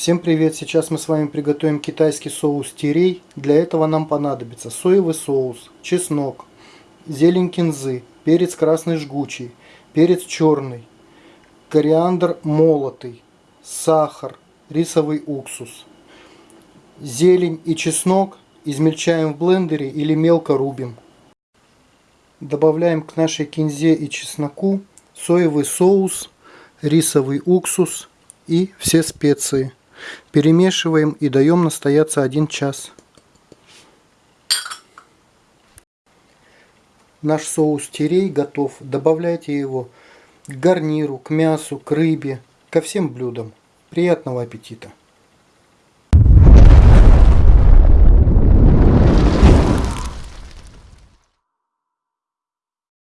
Всем привет! Сейчас мы с вами приготовим китайский соус тирей. Для этого нам понадобится соевый соус, чеснок, зелень кинзы, перец красный жгучий, перец черный, кориандр молотый, сахар, рисовый уксус. Зелень и чеснок измельчаем в блендере или мелко рубим. Добавляем к нашей кинзе и чесноку соевый соус, рисовый уксус и все специи. Перемешиваем и даем настояться 1 час. Наш соус тирей готов. Добавляйте его к гарниру, к мясу, к рыбе, ко всем блюдам. Приятного аппетита!